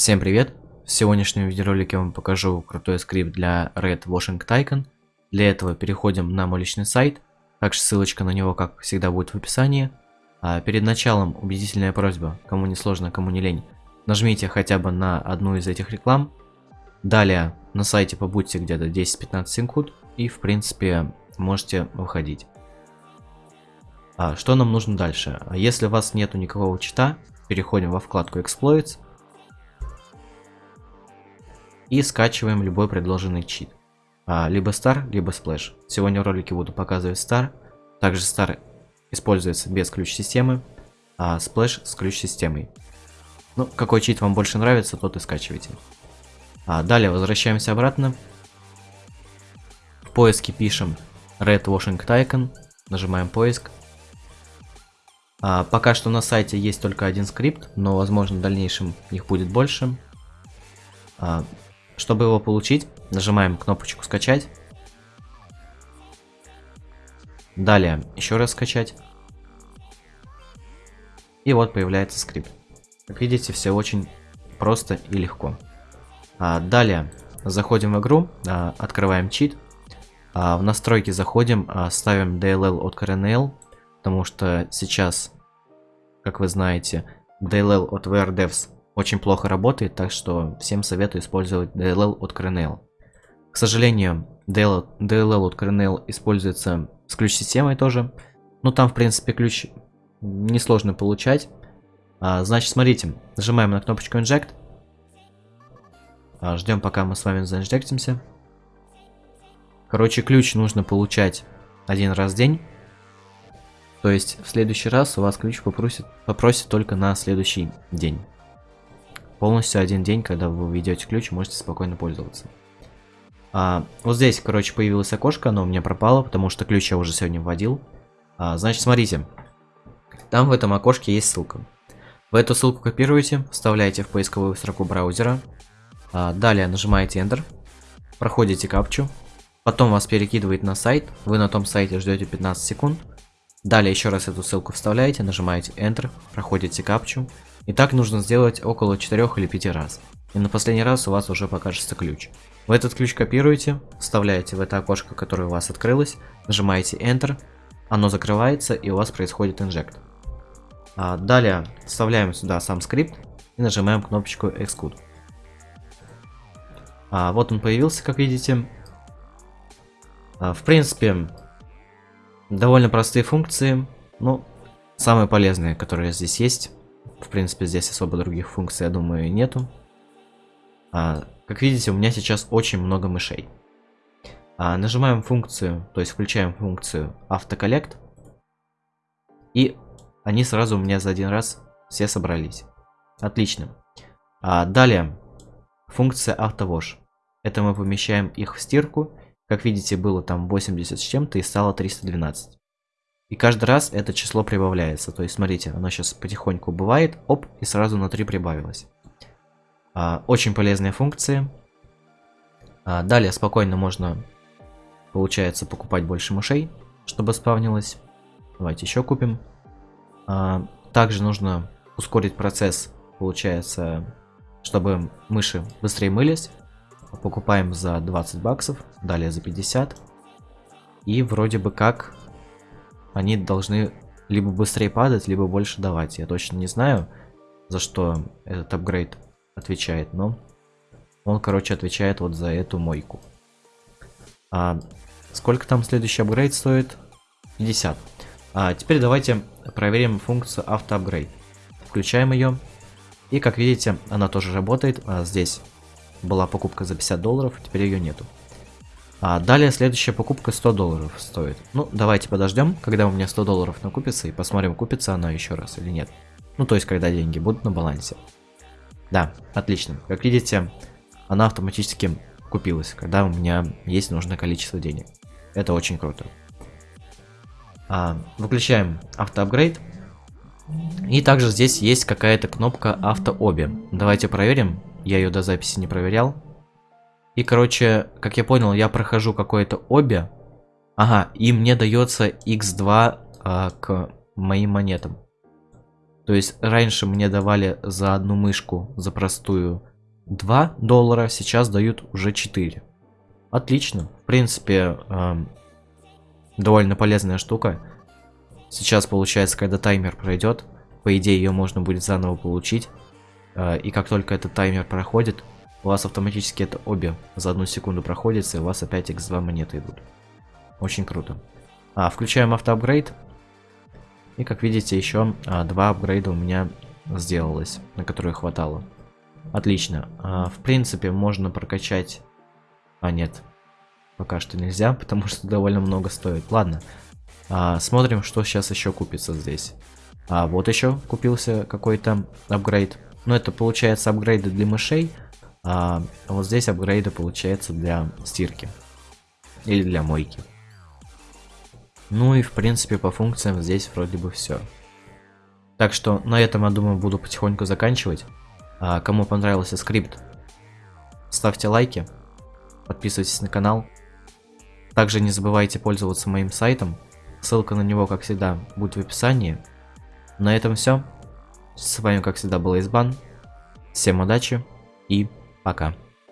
Всем привет! В сегодняшнем видеоролике я вам покажу крутой скрипт для Red Washing Tycoon. Для этого переходим на мой личный сайт, также ссылочка на него, как всегда, будет в описании. А перед началом убедительная просьба, кому не сложно, кому не лень, нажмите хотя бы на одну из этих реклам. Далее на сайте побудьте где-то 10-15 секунд и, в принципе, можете выходить. А что нам нужно дальше? Если у вас нету никакого чита, переходим во вкладку Exploits и скачиваем любой предложенный чит. А, либо Star, либо Splash. Сегодня в ролике буду показывать Star. Также Star используется без ключ-системы, а Splash с ключ-системой. Ну, какой чит вам больше нравится, тот и скачивайте. А, далее возвращаемся обратно. В поиске пишем Red Washing Tycoon, нажимаем поиск. А, пока что на сайте есть только один скрипт, но возможно в дальнейшем их будет больше. А, чтобы его получить, нажимаем кнопочку скачать. Далее еще раз скачать. И вот появляется скрипт. Как видите, все очень просто и легко. А, далее заходим в игру, а, открываем чит. А, в настройки заходим, а, ставим DLL от CRNL, потому что сейчас, как вы знаете, DLL от VRDevs очень плохо работает, так что всем советую использовать DLL от Kernel. К сожалению, DLL, DLL от Kernel используется с ключ-системой тоже. Но там, в принципе, ключ несложно получать. А, значит, смотрите, нажимаем на кнопочку Inject. А, ждем, пока мы с вами заинжектимся. Короче, ключ нужно получать один раз в день. То есть, в следующий раз у вас ключ попросит, попросит только на следующий день. Полностью один день, когда вы введете ключ, можете спокойно пользоваться. А, вот здесь, короче, появилось окошко, но у меня пропало, потому что ключ я уже сегодня вводил. А, значит, смотрите. Там в этом окошке есть ссылка. Вы эту ссылку копируете, вставляете в поисковую строку браузера. А, далее нажимаете Enter. Проходите капчу. Потом вас перекидывает на сайт. Вы на том сайте ждете 15 секунд. Далее еще раз эту ссылку вставляете, нажимаете Enter, проходите капчу. И так нужно сделать около 4 или 5 раз. И на последний раз у вас уже покажется ключ. Вы этот ключ копируете, вставляете в это окошко, которое у вас открылось, нажимаете Enter, оно закрывается и у вас происходит инжект. А далее вставляем сюда сам скрипт и нажимаем кнопочку Execute. А, вот он появился, как видите. А, в принципе, довольно простые функции, но самые полезные, которые здесь есть. В принципе, здесь особо других функций, я думаю, нету. А, как видите, у меня сейчас очень много мышей. А, нажимаем функцию, то есть включаем функцию автоколлект. И они сразу у меня за один раз все собрались. Отлично. А, далее, функция автовош. Это мы помещаем их в стирку. Как видите, было там 80 с чем-то и стало 312. И каждый раз это число прибавляется. То есть, смотрите, оно сейчас потихоньку бывает, оп, и сразу на 3 прибавилось. А, очень полезные функции. А, далее спокойно можно, получается, покупать больше мышей, чтобы спавнилось. Давайте еще купим. А, также нужно ускорить процесс, получается, чтобы мыши быстрее мылись. Покупаем за 20 баксов, далее за 50. И вроде бы как они должны либо быстрее падать, либо больше давать. Я точно не знаю, за что этот апгрейд отвечает, но он, короче, отвечает вот за эту мойку. А сколько там следующий апгрейд стоит? 50. А теперь давайте проверим функцию автоапгрейд. Включаем ее. И как видите, она тоже работает. А здесь была покупка за 50 долларов, теперь ее нету. А далее следующая покупка 100 долларов стоит. Ну, давайте подождем, когда у меня 100 долларов накупится, и посмотрим, купится она еще раз или нет. Ну, то есть, когда деньги будут на балансе. Да, отлично. Как видите, она автоматически купилась, когда у меня есть нужное количество денег. Это очень круто. А, выключаем автоапгрейд. И также здесь есть какая-то кнопка автооби. Давайте проверим. Я ее до записи не проверял. И, короче, как я понял, я прохожу какое-то обе. Ага, и мне дается x2 а, к моим монетам. То есть раньше мне давали за одну мышку, за простую 2 доллара, сейчас дают уже 4. Отлично. В принципе, э, довольно полезная штука. Сейчас получается, когда таймер пройдет, по идее ее можно будет заново получить. Э, и как только этот таймер проходит, у вас автоматически это обе за одну секунду проходится, и у вас опять x2 монеты идут. Очень круто. А, включаем автоапгрейд. И как видите, еще а, два апгрейда у меня сделалось, на которые хватало. Отлично. А, в принципе, можно прокачать... А, нет. Пока что нельзя, потому что довольно много стоит. Ладно. А, смотрим, что сейчас еще купится здесь. А, вот еще купился какой-то апгрейд. Но это получается апгрейды для мышей. А вот здесь апгрейды получается для стирки. Или для мойки. Ну и в принципе по функциям здесь вроде бы все. Так что на этом, я думаю, буду потихоньку заканчивать. А, кому понравился скрипт, ставьте лайки, подписывайтесь на канал. Также не забывайте пользоваться моим сайтом. Ссылка на него, как всегда, будет в описании. На этом все. С вами, как всегда, был Избан. Всем удачи и пока.